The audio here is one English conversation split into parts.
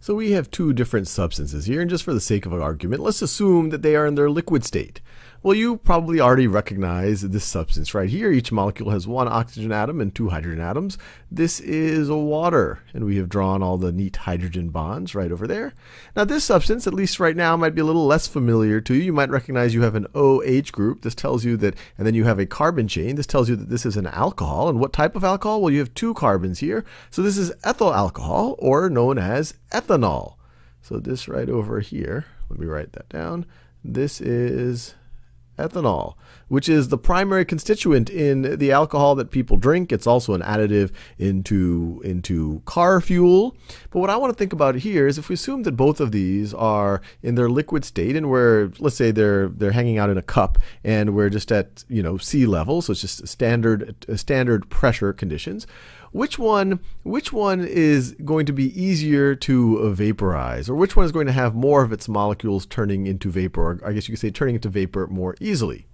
So we have two different substances here, and just for the sake of argument, let's assume that they are in their liquid state. Well, you probably already recognize this substance right here. Each molecule has one oxygen atom and two hydrogen atoms. This is water, and we have drawn all the neat hydrogen bonds right over there. Now, this substance, at least right now, might be a little less familiar to you. You might recognize you have an OH group. This tells you that, and then you have a carbon chain. This tells you that this is an alcohol. And what type of alcohol? Well, you have two carbons here. So this is ethyl alcohol, or known as ethanol. So this right over here, let me write that down. This is ethanol, which is the primary constituent in the alcohol that people drink. It's also an additive into, into car fuel. But what I want to think about here is if we assume that both of these are in their liquid state and we're, let's say they're, they're hanging out in a cup and we're just at, you know, sea level, so it's just standard, uh, standard pressure conditions which one which one is going to be easier to vaporize or which one is going to have more of its molecules turning into vapor or I guess you could say turning into vapor more easily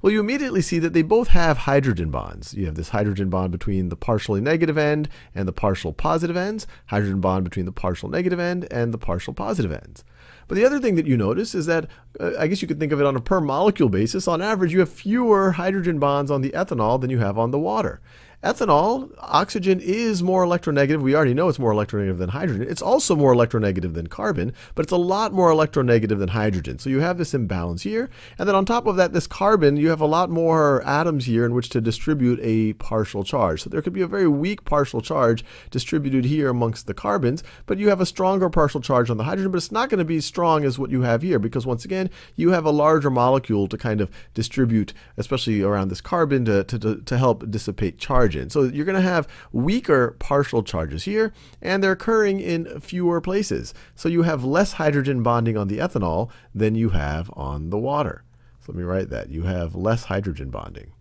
well, you immediately see that they both have hydrogen bonds. You have this hydrogen bond between the partially negative end and the partial positive ends, hydrogen bond between the partial negative end and the partial positive ends. But the other thing that you notice is that, uh, I guess you could think of it on a per molecule basis, on average you have fewer hydrogen bonds on the ethanol than you have on the water. Ethanol, oxygen is more electronegative. We already know it's more electronegative than hydrogen. It's also more electronegative than carbon, but it's a lot more electronegative than hydrogen. So you have this imbalance here. And then on top of that, this carbon, you have a lot more atoms here in which to distribute a partial charge. So there could be a very weak partial charge distributed here amongst the carbons, but you have a stronger partial charge on the hydrogen, but it's not going to be as strong as what you have here because once again, you have a larger molecule to kind of distribute, especially around this carbon to, to, to help dissipate charge charge in. So you're going to have weaker partial charges here, and they're occurring in fewer places. So you have less hydrogen bonding on the ethanol than you have on the water. So let me write that. You have less hydrogen bonding.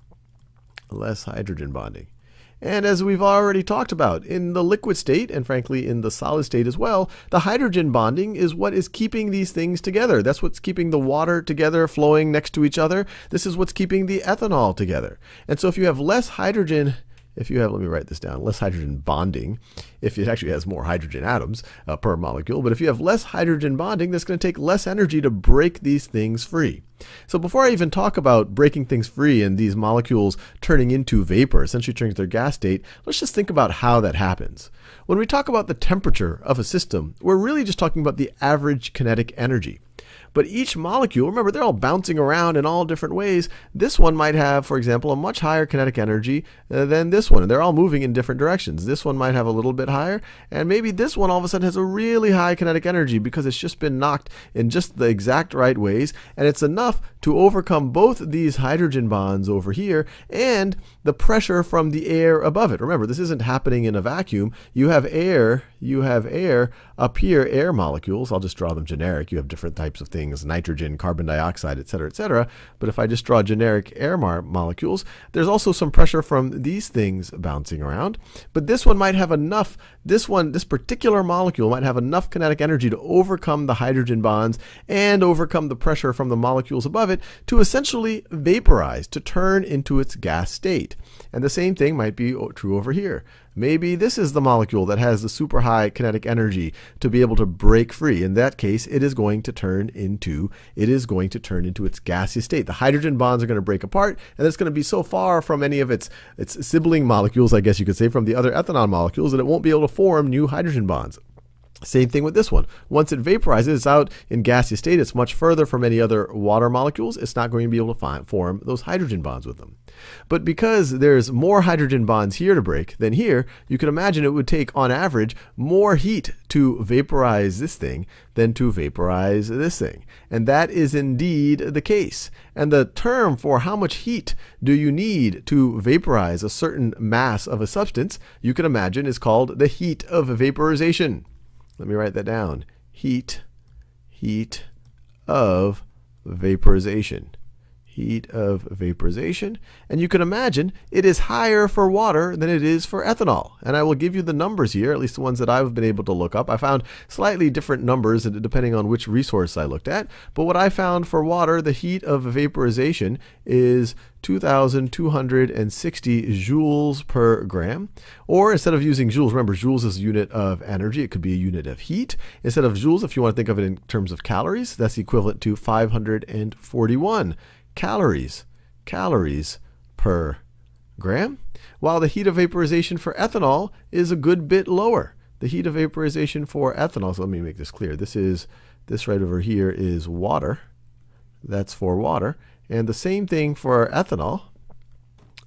Less hydrogen bonding. And as we've already talked about, in the liquid state, and frankly in the solid state as well, the hydrogen bonding is what is keeping these things together. That's what's keeping the water together, flowing next to each other. This is what's keeping the ethanol together. And so if you have less hydrogen if you have, let me write this down, less hydrogen bonding, if it actually has more hydrogen atoms uh, per molecule, but if you have less hydrogen bonding, that's going to take less energy to break these things free. So before I even talk about breaking things free and these molecules turning into vapor, essentially turning to their gas state, let's just think about how that happens. When we talk about the temperature of a system, we're really just talking about the average kinetic energy. But each molecule, remember, they're all bouncing around in all different ways. This one might have, for example, a much higher kinetic energy uh, than this one. And they're all moving in different directions. This one might have a little bit higher, and maybe this one all of a sudden has a really high kinetic energy because it's just been knocked in just the exact right ways. And it's enough to overcome both these hydrogen bonds over here and the pressure from the air above it. Remember, this isn't happening in a vacuum. You have air, you have air up here, air molecules. I'll just draw them generic. You have different types of things things, nitrogen, carbon dioxide, et cetera, et cetera. But if I just draw generic air molecules, there's also some pressure from these things bouncing around. But this one might have enough, this one, this particular molecule might have enough kinetic energy to overcome the hydrogen bonds and overcome the pressure from the molecules above it to essentially vaporize, to turn into its gas state. And the same thing might be oh, true over here. Maybe this is the molecule that has the super high kinetic energy to be able to break free. In that case, it is going to turn into it is going to turn into its gaseous state. The hydrogen bonds are going to break apart, and it's going to be so far from any of its its sibling molecules, I guess you could say, from the other ethanol molecules that it won't be able to form new hydrogen bonds. Same thing with this one. Once it vaporizes, it's out in gaseous state. It's much further from any other water molecules. It's not going to be able to find, form those hydrogen bonds with them. But because there's more hydrogen bonds here to break than here, you can imagine it would take, on average, more heat to vaporize this thing than to vaporize this thing. And that is indeed the case. And the term for how much heat do you need to vaporize a certain mass of a substance, you can imagine is called the heat of vaporization. Let me write that down. Heat, heat of vaporization. Heat of vaporization. And you can imagine it is higher for water than it is for ethanol. And I will give you the numbers here, at least the ones that I've been able to look up. I found slightly different numbers depending on which resource I looked at. But what I found for water, the heat of vaporization is 2,260 joules per gram. Or instead of using joules, remember joules is a unit of energy, it could be a unit of heat. Instead of joules, if you want to think of it in terms of calories, that's equivalent to 541 calories, calories per gram. While the heat of vaporization for ethanol is a good bit lower. The heat of vaporization for ethanol, so let me make this clear. This is, this right over here is water. That's for water. And the same thing for ethanol.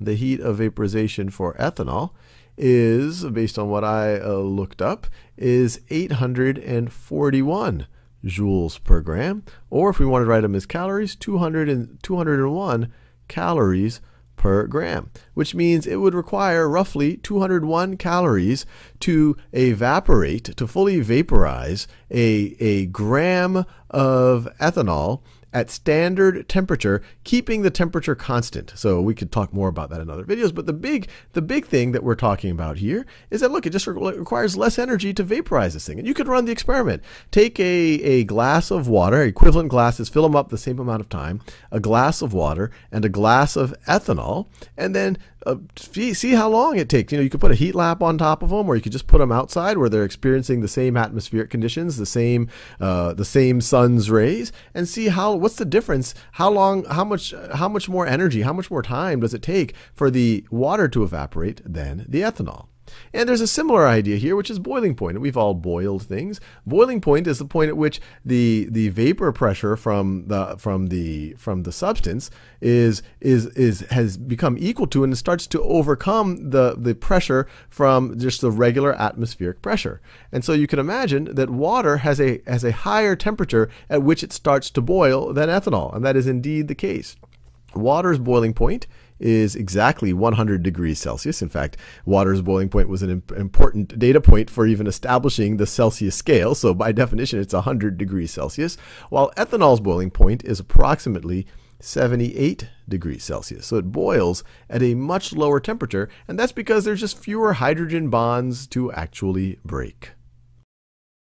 The heat of vaporization for ethanol is, based on what I uh, looked up, is 841 joules per gram. Or if we wanted to write them as calories, 200 and, 201 calories per gram, which means it would require roughly 201 calories to evaporate, to fully vaporize a, a gram of ethanol at standard temperature, keeping the temperature constant. So we could talk more about that in other videos. But the big, the big thing that we're talking about here is that look, it just re requires less energy to vaporize this thing. And you could run the experiment. Take a, a glass of water, equivalent glasses, fill them up the same amount of time, a glass of water and a glass of ethanol, and then uh, see, see how long it takes. You know, you could put a heat lamp on top of them, or you could just put them outside where they're experiencing the same atmospheric conditions, the same uh, the same sun's rays, and see how what's the difference. How long? How much? How much more energy? How much more time does it take for the water to evaporate than the ethanol? And there's a similar idea here, which is boiling point. We've all boiled things. Boiling point is the point at which the the vapor pressure from the from the from the substance is is is has become equal to and starts to overcome the the pressure from just the regular atmospheric pressure. And so you can imagine that water has a has a higher temperature at which it starts to boil than ethanol, and that is indeed the case. Water's boiling point is exactly 100 degrees Celsius. In fact, water's boiling point was an important data point for even establishing the Celsius scale. So by definition, it's 100 degrees Celsius, while ethanol's boiling point is approximately 78 degrees Celsius. So it boils at a much lower temperature, and that's because there's just fewer hydrogen bonds to actually break.